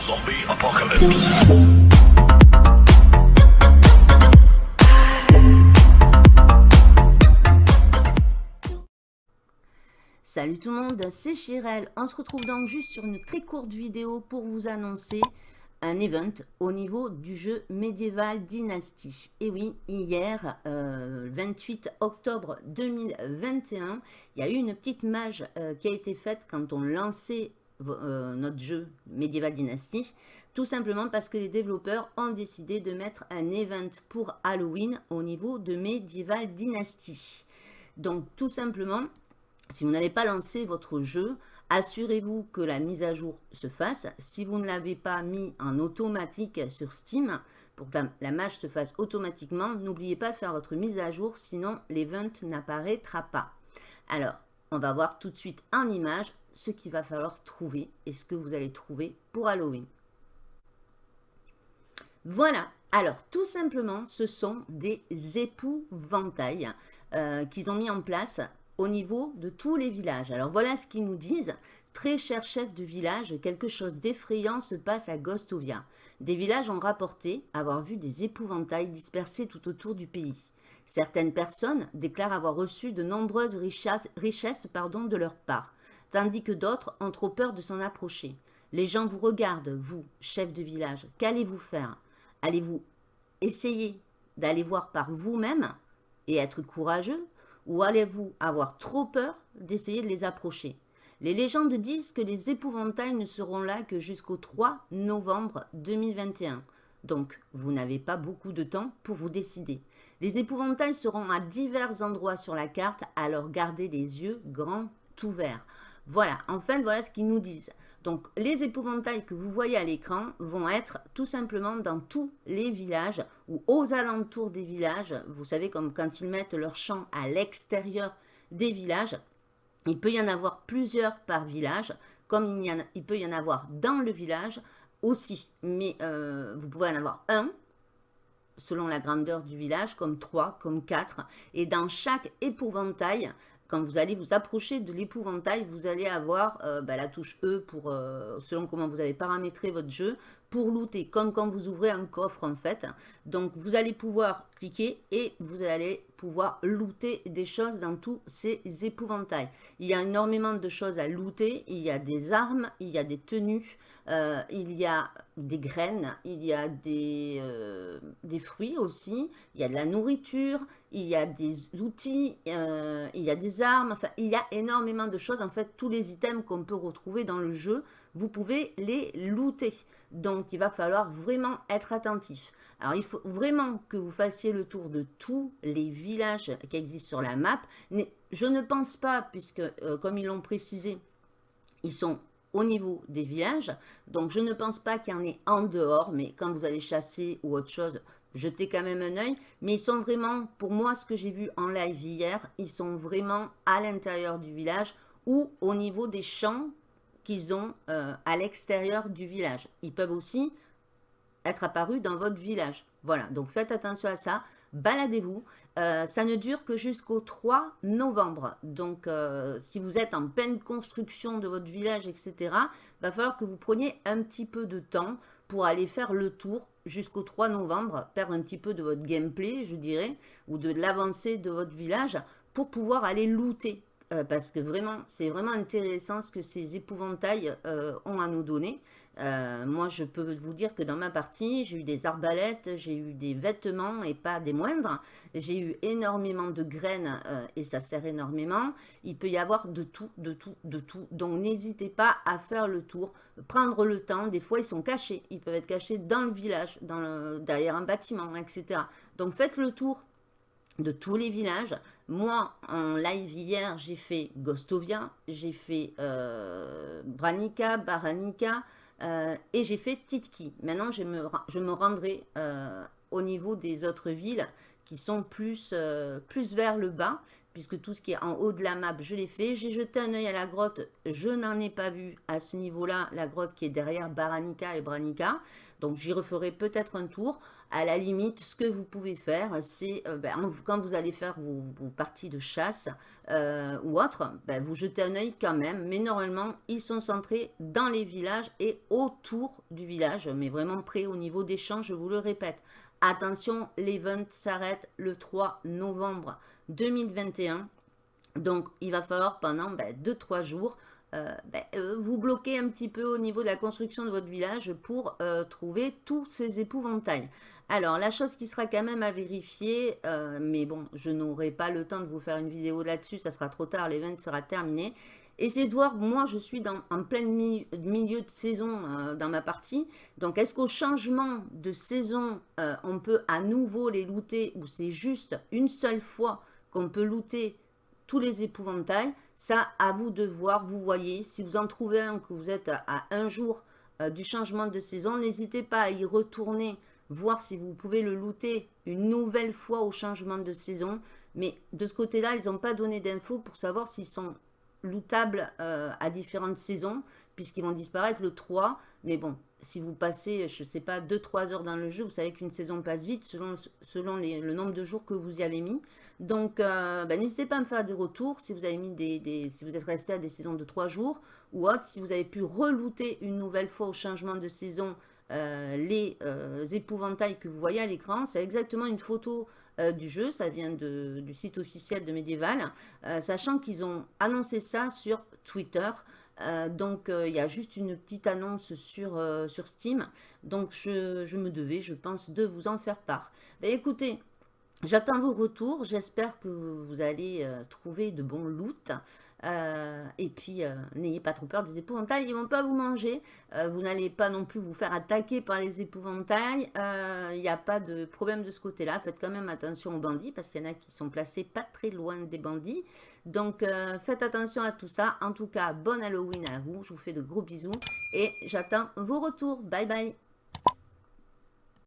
Zombie Apocalypse. Salut tout le monde, c'est Chirel. On se retrouve donc juste sur une très courte vidéo pour vous annoncer un event au niveau du jeu médiéval Dynasty. Et oui, hier, 28 euh, octobre 2021, il y a eu une petite mage euh, qui a été faite quand on lançait euh, notre jeu médiéval Dynasty. Tout simplement parce que les développeurs ont décidé de mettre un event pour Halloween au niveau de Medieval Dynasty. Donc tout simplement, si vous n'avez pas lancé votre jeu, Assurez-vous que la mise à jour se fasse. Si vous ne l'avez pas mis en automatique sur Steam, pour que la, mage se fasse automatiquement, n'oubliez pas de faire votre mise à jour, sinon l'event n'apparaîtra pas. Alors, on va voir tout de suite en image ce qu'il va falloir trouver et ce que vous allez trouver pour Halloween. Voilà, alors tout simplement, ce sont des épouvantails euh, qu'ils ont mis en place au niveau de tous les villages. Alors voilà ce qu'ils nous disent. Très cher chef de village, quelque chose d'effrayant se passe à Gostovia. Des villages ont rapporté avoir vu des épouvantails dispersés tout autour du pays. Certaines personnes déclarent avoir reçu de nombreuses richesses, de leur part, tandis que d'autres ont trop peur de s'en approcher. Les gens vous regardent, vous, chef de village. Qu'allez-vous faire? Allez-vous essayer d'aller voir par vous-même et être courageux? Ou allez-vous avoir trop peur d'essayer de les approcher? Les légendes disent que les épouvantails ne seront là que jusqu'au 3 novembre 2021. Donc, vous n'avez pas beaucoup de temps pour vous décider. Les épouvantails seront à divers endroits sur la carte, alors gardez les yeux grands ouverts. Voilà, en fait, voilà ce qu'ils nous disent. Donc, les épouvantails que vous voyez à l'écran vont être tout simplement dans tous les villages ou aux alentours des villages. Vous savez, comme quand ils mettent leur champ à l'extérieur des villages, il peut y en avoir plusieurs par village, comme il, il peut y en avoir dans le village aussi. Mais euh, vous pouvez en avoir un, selon la grandeur du village, comme trois, comme quatre. Et dans chaque épouvantail, quand vous allez vous approcher de l'épouvantail, vous allez avoir euh, bah, la touche E pour, euh, selon comment vous avez paramétré votre jeu, pour looter, comme quand vous ouvrez un coffre en fait. Donc vous allez pouvoir cliquer et vous allez pouvoir looter des choses dans tous ces épouvantails. Il y a énormément de choses à looter, il y a des armes, il y a des tenues, euh, il y a des graines, il y a des, euh, des fruits aussi, il y a de la nourriture, il y a des outils, euh, il y a des armes, enfin il y a énormément de choses. En fait, tous les items qu'on peut retrouver dans le jeu, vous pouvez les looter. Donc, il va falloir vraiment être attentif. Alors, il faut vraiment que vous fassiez le tour de tous les villages qui existent sur la map. Je ne pense pas, puisque, euh, comme ils l'ont précisé, ils sont au niveau des villages. Donc, je ne pense pas qu'il y en ait en dehors, mais quand vous allez chasser ou autre chose, jetez quand même un œil. Mais ils sont vraiment, pour moi, ce que j'ai vu en live hier, ils sont vraiment à l'intérieur du village ou au niveau des champs ont euh, à l'extérieur du village. Ils peuvent aussi être apparus dans votre village. Voilà, donc faites attention à ça. Baladez-vous. Euh, ça ne dure que jusqu'au 3 novembre. Donc, euh, si vous êtes en pleine construction de votre village, etc., va falloir que vous preniez un petit peu de temps pour aller faire le tour jusqu'au 3 novembre, perdre un petit peu de votre gameplay, je dirais, ou de l'avancée de votre village pour pouvoir aller looter. Euh, parce que vraiment, c'est vraiment intéressant ce que ces épouvantails euh, ont à nous donner. Euh, moi, je peux vous dire que dans ma partie, j'ai eu des arbalètes, j'ai eu des vêtements et pas des moindres. J'ai eu énormément de graines et ça sert énormément. Il peut y avoir de tout, de tout, de tout. Donc, n'hésitez pas à faire le tour, prendre le temps. Des fois, ils sont cachés. Ils peuvent être cachés dans le village, dans derrière un bâtiment, etc. Donc, faites le tour de tous les villages. Moi, en live hier, j'ai fait Gostovia, j'ai fait euh, Branica, Baranica euh, et j'ai fait Titki. Maintenant, je me, rendrai euh, au niveau des autres villes qui sont plus vers le bas, puisque tout ce qui est en haut de la map, je l'ai fait. J'ai jeté un œil à la grotte, je n'en ai pas vu à ce niveau-là, la grotte qui est derrière Baranica et Branica. Donc j'y referai peut-être un tour. À la limite, ce que vous pouvez faire, c'est euh, ben, quand vous allez faire vos, parties de chasse euh, ou autre, ben, vous jetez un œil quand même. Mais normalement, ils sont centrés dans les villages et autour du village, mais vraiment près au niveau des champs, je vous le répète. Attention, l'event s'arrête le 3 novembre 2021. Donc, il va falloir pendant 2-3 ben, jours euh, ben, euh, vous bloquez un petit peu au niveau de la construction de votre village pour euh, trouver tous ces épouvantails. Alors, la chose qui sera quand même à vérifier, mais bon, je n'aurai pas le temps de vous faire une vidéo là-dessus, ça sera trop tard, l'event sera terminé. Essayez de voir, moi je suis en plein milieu de saison dans ma partie, donc est-ce qu'au changement de saison, on peut à nouveau les looter ou c'est juste une seule fois qu'on peut looter tous les épouvantails? Ça, à vous de voir, vous voyez. Si vous en trouvez un, que vous êtes à, un jour euh, du changement de saison, n'hésitez pas à y retourner, voir si vous pouvez le looter une nouvelle fois au changement de saison. Mais de ce côté-là, ils n'ont pas donné d'infos pour savoir s'ils sont lootables euh, à différentes saisons, puisqu'ils vont disparaître le 3. Mais bon, si vous passez, je ne sais pas, 2-3 heures dans le jeu, vous savez qu'une saison passe vite selon, le nombre de jours que vous y avez mis. Donc, euh, bah, n'hésitez pas à me faire des retours si vous avez mis des, si vous êtes resté à des saisons de 3 jours ou autre, si vous avez pu relooter une nouvelle fois au changement de saison euh, les euh, épouvantails que vous voyez à l'écran. C'est exactement une photo du jeu, ça vient du site officiel de Medieval, sachant qu'ils ont annoncé ça sur Twitter. donc, il y a juste une petite annonce sur, sur Steam. Donc, je, me devais, je pense, de vous en faire part. Bah, écoutez, J'attends vos retours. J'espère que vous allez euh, trouver de bons loot. Euh, et puis, euh, n'ayez pas trop peur des épouvantails. Ils ne vont pas vous manger. vous n'allez pas non plus vous faire attaquer par les épouvantails. Il n'y a pas de problème de ce côté-là. Faites quand même attention aux bandits parce qu'il y en a qui sont placés pas très loin des bandits. Donc, faites attention à tout ça. En tout cas, bon Halloween à vous. Je vous fais de gros bisous. Et j'attends vos retours. Bye bye